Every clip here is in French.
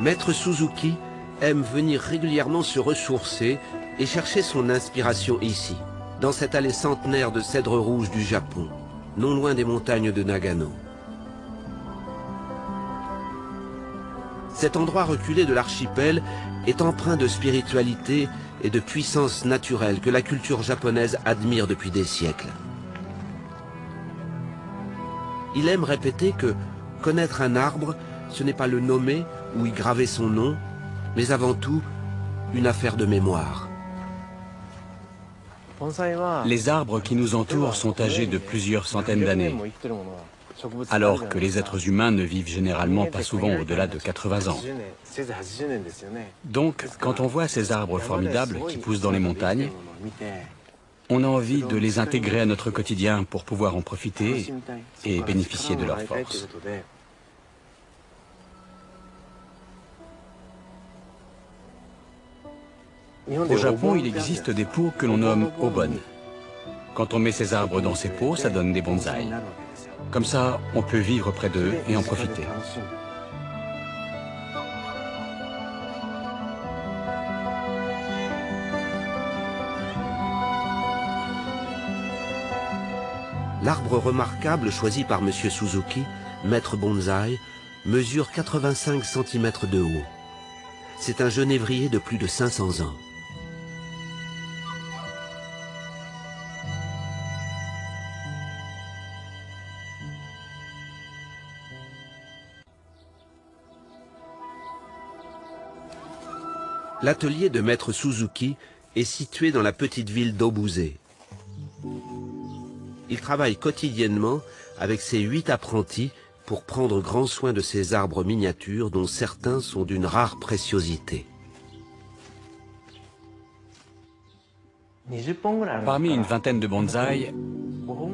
Maître Suzuki aime venir régulièrement se ressourcer et chercher son inspiration ici, dans cette allée centenaire de cèdres rouges du Japon, non loin des montagnes de Nagano. Cet endroit reculé de l'archipel est empreint de spiritualité et de puissance naturelle que la culture japonaise admire depuis des siècles. Il aime répéter que connaître un arbre, ce n'est pas le nommer ou y graver son nom, mais avant tout, une affaire de mémoire. Les arbres qui nous entourent sont âgés de plusieurs centaines d'années, alors que les êtres humains ne vivent généralement pas souvent au-delà de 80 ans. Donc, quand on voit ces arbres formidables qui poussent dans les montagnes, on a envie de les intégrer à notre quotidien pour pouvoir en profiter et bénéficier de leur force. Au Japon, il existe des pots que l'on nomme obon. Quand on met ces arbres dans ces pots, ça donne des bonsaïs. Comme ça, on peut vivre près d'eux et en profiter. L'arbre remarquable choisi par M. Suzuki, maître bonsaï, mesure 85 cm de haut. C'est un genévrier de plus de 500 ans. L'atelier de maître Suzuki est situé dans la petite ville d'Obuse. Il travaille quotidiennement avec ses huit apprentis pour prendre grand soin de ces arbres miniatures dont certains sont d'une rare préciosité. Parmi une vingtaine de bonsaïs,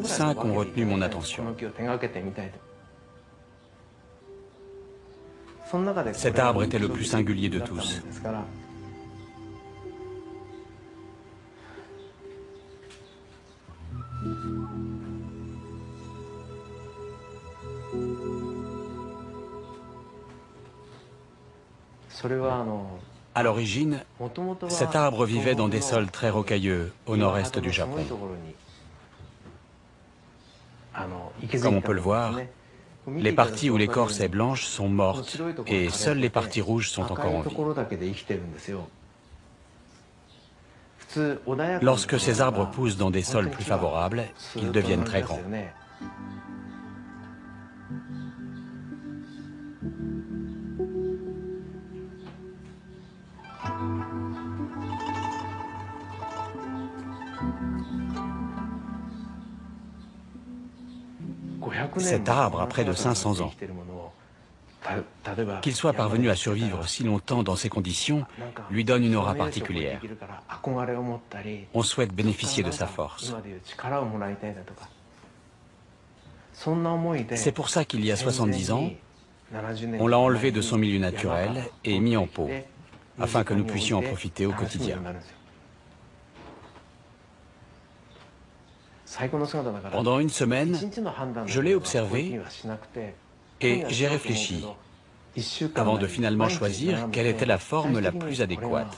cinq ont retenu mon attention. Cet arbre était le plus singulier de tous. À l'origine, cet arbre vivait dans des sols très rocailleux au nord-est du Japon. Comme on peut le voir, les parties où l'écorce est blanche sont mortes et seules les parties rouges sont encore en vie. Lorsque ces arbres poussent dans des sols plus favorables, ils deviennent très grands. Cet arbre a près de 500 ans. Qu'il soit parvenu à survivre si longtemps dans ces conditions lui donne une aura particulière. On souhaite bénéficier de sa force. C'est pour ça qu'il y a 70 ans, on l'a enlevé de son milieu naturel et mis en pot, afin que nous puissions en profiter au quotidien. Pendant une semaine, je l'ai observé et j'ai réfléchi avant de finalement choisir quelle était la forme la plus adéquate.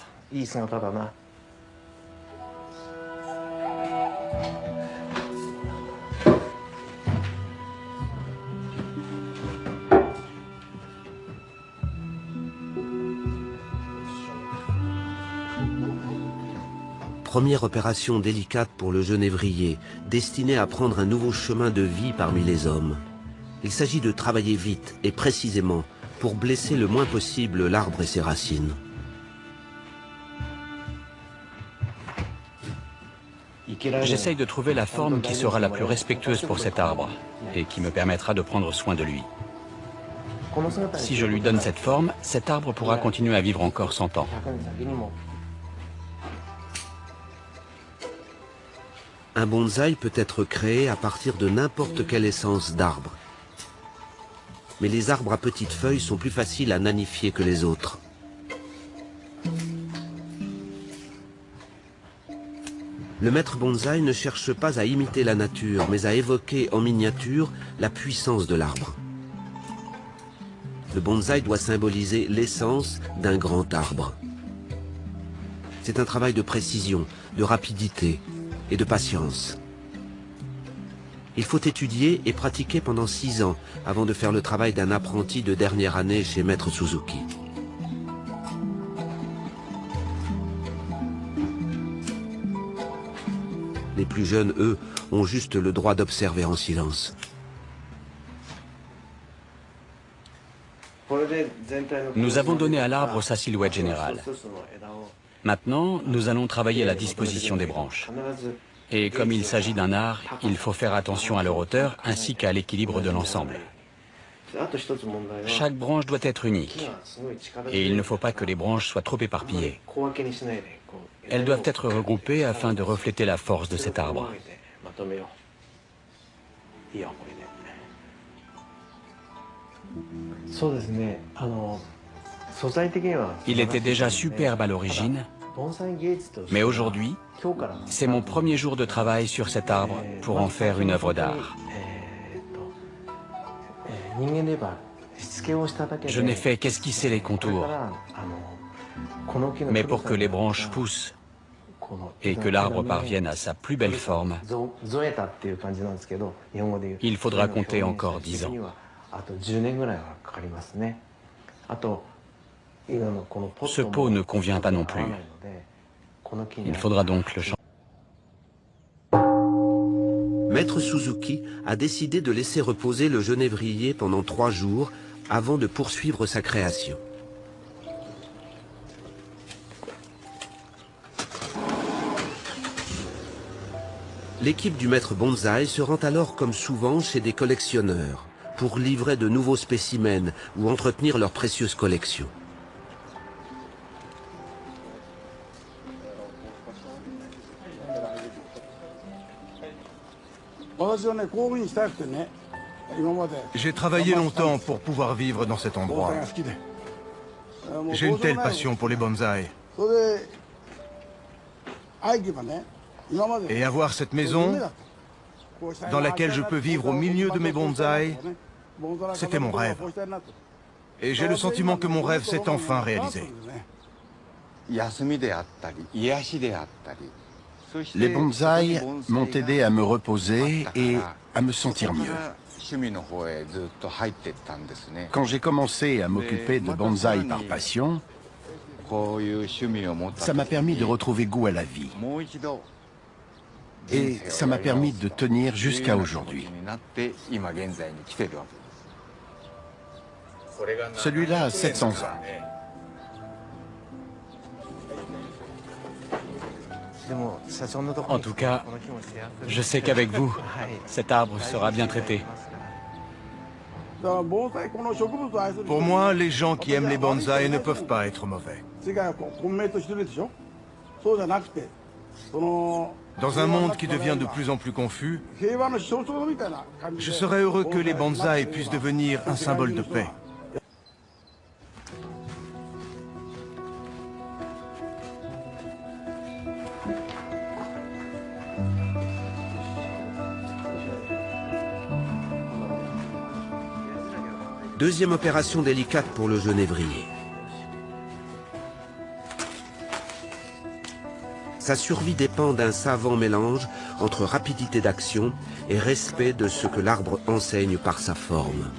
Première opération délicate pour le jeune évrier, destiné à prendre un nouveau chemin de vie parmi les hommes. Il s'agit de travailler vite et précisément pour blesser le moins possible l'arbre et ses racines. J'essaye de trouver la forme qui sera la plus respectueuse pour cet arbre et qui me permettra de prendre soin de lui. Si je lui donne cette forme, cet arbre pourra continuer à vivre encore 100 ans. Un bonsaï peut être créé à partir de n'importe quelle essence d'arbre. Mais les arbres à petites feuilles sont plus faciles à nanifier que les autres. Le maître bonsaï ne cherche pas à imiter la nature, mais à évoquer en miniature la puissance de l'arbre. Le bonsaï doit symboliser l'essence d'un grand arbre. C'est un travail de précision, de rapidité et de patience. Il faut étudier et pratiquer pendant six ans avant de faire le travail d'un apprenti de dernière année chez Maître Suzuki. Les plus jeunes, eux, ont juste le droit d'observer en silence. Nous avons donné à l'arbre sa silhouette générale. Maintenant, nous allons travailler la disposition des branches. Et comme il s'agit d'un art, il faut faire attention à leur hauteur ainsi qu'à l'équilibre de l'ensemble. Chaque branche doit être unique. Et il ne faut pas que les branches soient trop éparpillées. Elles doivent être regroupées afin de refléter la force de cet arbre. Il était déjà superbe à l'origine, mais aujourd'hui, c'est mon premier jour de travail sur cet arbre pour en faire une œuvre d'art. Je n'ai fait qu'esquisser les contours, mais pour que les branches poussent et que l'arbre parvienne à sa plus belle forme, il faudra compter encore dix ans. Ce pot ne convient pas non plus. Il faudra donc le changer. Maître Suzuki a décidé de laisser reposer le genévrier pendant trois jours avant de poursuivre sa création. L'équipe du maître bonsaï se rend alors comme souvent chez des collectionneurs pour livrer de nouveaux spécimens ou entretenir leur précieuse collection. J'ai travaillé longtemps pour pouvoir vivre dans cet endroit. J'ai une telle passion pour les bonsaïs. Et avoir cette maison dans laquelle je peux vivre au milieu de mes bonsaïs, c'était mon rêve. Et j'ai le sentiment que mon rêve s'est enfin réalisé. Les bonsaïs m'ont aidé à me reposer et à me sentir mieux. Quand j'ai commencé à m'occuper de bonsaï par passion, ça m'a permis de retrouver goût à la vie. Et ça m'a permis de tenir jusqu'à aujourd'hui. Celui-là a 700 ans. En tout cas, je sais qu'avec vous, cet arbre sera bien traité. Pour moi, les gens qui aiment les bonsaïs ne peuvent pas être mauvais. Dans un monde qui devient de plus en plus confus, je serais heureux que les bonsaïs puissent devenir un symbole de paix. Deuxième opération délicate pour le genévrier. Sa survie dépend d'un savant mélange entre rapidité d'action et respect de ce que l'arbre enseigne par sa forme.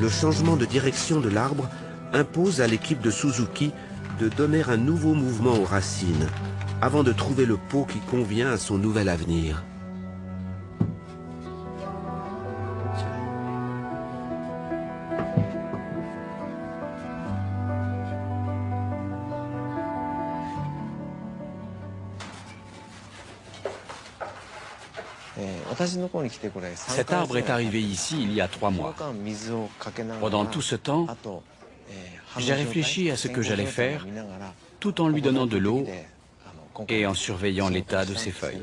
Le changement de direction de l'arbre impose à l'équipe de Suzuki de donner un nouveau mouvement aux racines, avant de trouver le pot qui convient à son nouvel avenir. Cet arbre est arrivé ici il y a trois mois. Pendant tout ce temps, j'ai réfléchi à ce que j'allais faire tout en lui donnant de l'eau et en surveillant l'état de ses feuilles.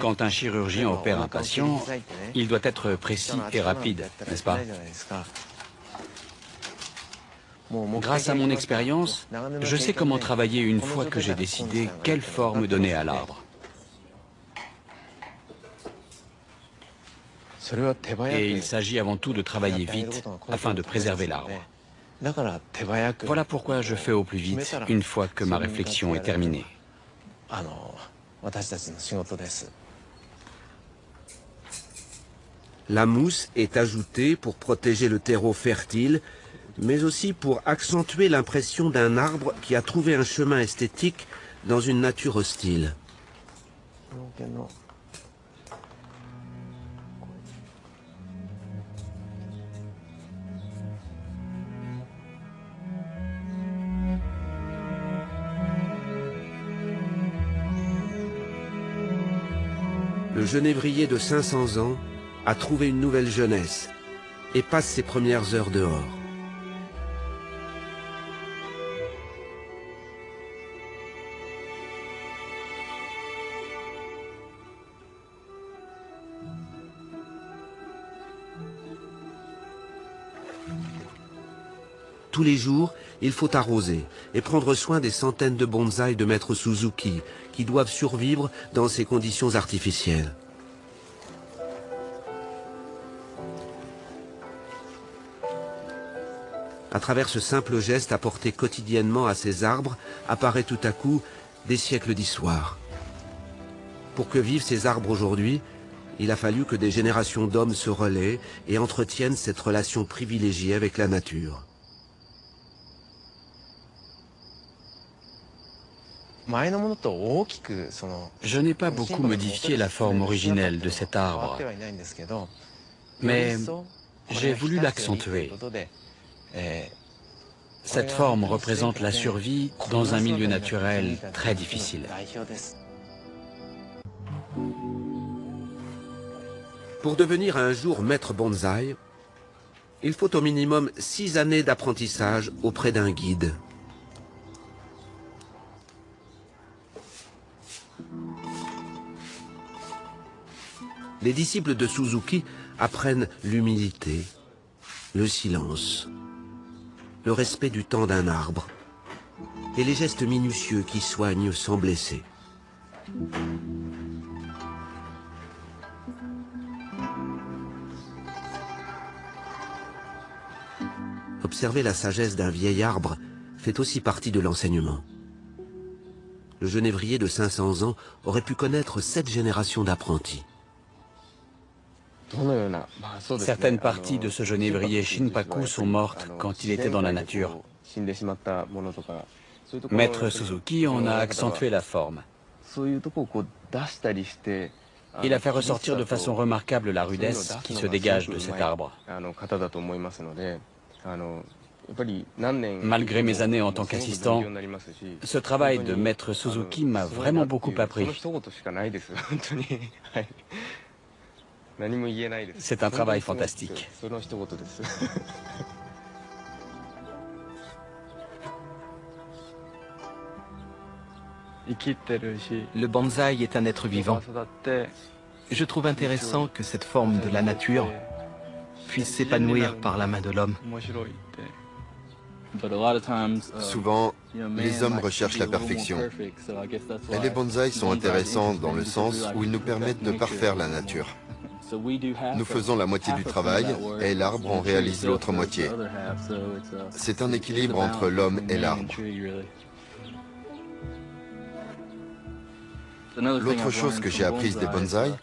Quand un chirurgien opère un patient, il doit être précis et rapide, n'est-ce pas Grâce à mon expérience, je sais comment travailler une fois que j'ai décidé quelle forme donner à l'arbre. Et il s'agit avant tout de travailler vite afin de préserver l'arbre. Voilà pourquoi je fais au plus vite une fois que ma réflexion est terminée. La mousse est ajoutée pour protéger le terreau fertile, mais aussi pour accentuer l'impression d'un arbre qui a trouvé un chemin esthétique dans une nature hostile. Le genévrier de 500 ans a trouvé une nouvelle jeunesse et passe ses premières heures dehors. Tous les jours, il faut arroser et prendre soin des centaines de bonsaïs de maître Suzuki qui doivent survivre dans ces conditions artificielles. À travers ce simple geste apporté quotidiennement à ces arbres, apparaît tout à coup des siècles d'histoire. Pour que vivent ces arbres aujourd'hui, il a fallu que des générations d'hommes se relaient et entretiennent cette relation privilégiée avec la nature. Je n'ai pas beaucoup modifié la forme originelle de cet arbre, mais j'ai voulu l'accentuer. Cette forme représente la survie dans un milieu naturel très difficile. Pour devenir un jour maître bonsaï, il faut au minimum six années d'apprentissage auprès d'un guide. Les disciples de Suzuki apprennent l'humilité, le silence, le respect du temps d'un arbre et les gestes minutieux qui soignent sans blesser. Observer la sagesse d'un vieil arbre fait aussi partie de l'enseignement. Le genévrier de 500 ans aurait pu connaître sept générations d'apprentis. Certaines parties de ce genévrier Shinpaku sont mortes quand il était dans la nature. Maître Suzuki en a accentué la forme. Il a fait ressortir de façon remarquable la rudesse qui se dégage de cet arbre. Malgré mes années en tant qu'assistant, ce travail de Maître Suzuki m'a vraiment beaucoup appris. C'est un travail fantastique. Le bonsaï est un être vivant. Je trouve intéressant que cette forme de la nature puisse s'épanouir par la main de l'homme. Souvent, les hommes recherchent la perfection. Et les bonsaïs sont intéressants dans le sens où ils nous permettent de parfaire la nature. Nous faisons la moitié du travail et l'arbre en réalise l'autre moitié. C'est un équilibre entre l'homme et l'arbre. L'autre chose que j'ai apprise des bonsaïs,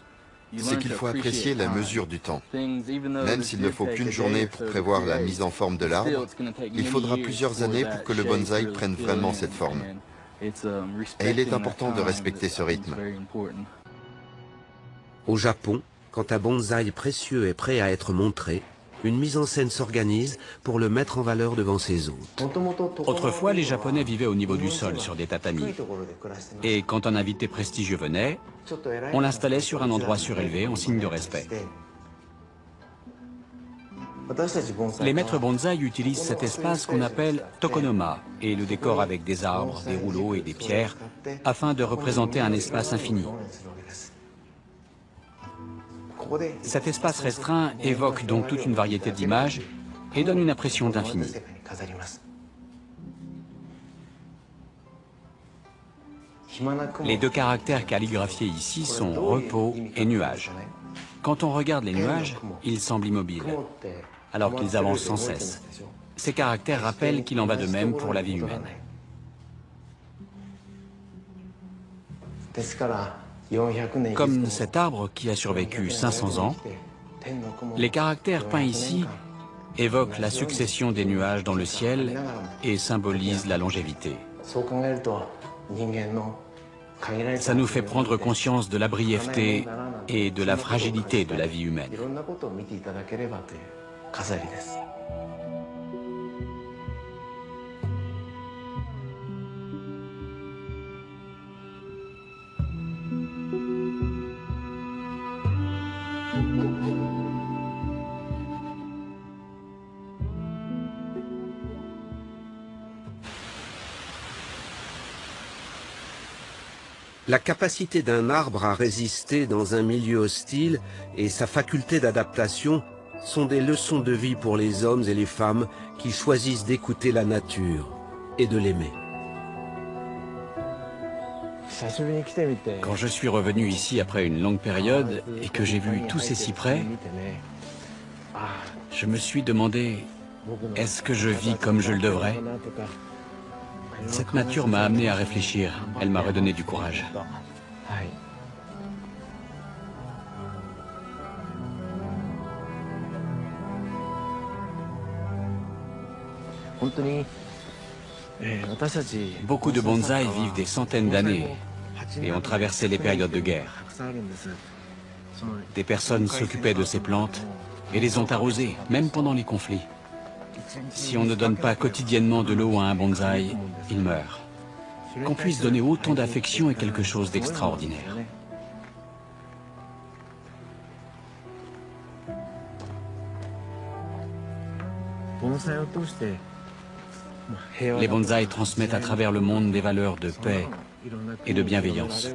c'est qu'il faut apprécier la mesure du temps. Même s'il ne faut qu'une journée pour prévoir la mise en forme de l'arbre, il faudra plusieurs années pour que le bonsaï prenne vraiment cette forme. Et il est important de respecter ce rythme. Au Japon, quand un bonsaï précieux est prêt à être montré, une mise en scène s'organise pour le mettre en valeur devant ses hôtes. Autrefois, les Japonais vivaient au niveau du sol sur des tatamis. Et quand un invité prestigieux venait, on l'installait sur un endroit surélevé en signe de respect. Les maîtres bonsaï utilisent cet espace qu'on appelle tokonoma et le décorent avec des arbres, des rouleaux et des pierres afin de représenter un espace infini. Cet espace restreint évoque donc toute une variété d'images et donne une impression d'infini. Les deux caractères calligraphiés ici sont repos et nuage. Quand on regarde les nuages, ils semblent immobiles, alors qu'ils avancent sans cesse. Ces caractères rappellent qu'il en va de même pour la vie humaine. Comme cet arbre qui a survécu 500 ans, les caractères peints ici évoquent la succession des nuages dans le ciel et symbolisent la longévité. Ça nous fait prendre conscience de la brièveté et de la fragilité de la vie humaine. La capacité d'un arbre à résister dans un milieu hostile et sa faculté d'adaptation sont des leçons de vie pour les hommes et les femmes qui choisissent d'écouter la nature et de l'aimer. Quand je suis revenu ici après une longue période et que j'ai vu tous ces cyprès, je me suis demandé, est-ce que je vis comme je le devrais? Cette nature m'a amené à réfléchir. Elle m'a redonné du courage. Beaucoup de bonsaïs vivent des centaines d'années et ont traversé les périodes de guerre. Des personnes s'occupaient de ces plantes et les ont arrosées, même pendant les conflits. Si on ne donne pas quotidiennement de l'eau à un bonsaï, il meurt. Qu'on puisse donner autant d'affection est quelque chose d'extraordinaire. Les bonsaïs transmettent à travers le monde des valeurs de paix et de bienveillance.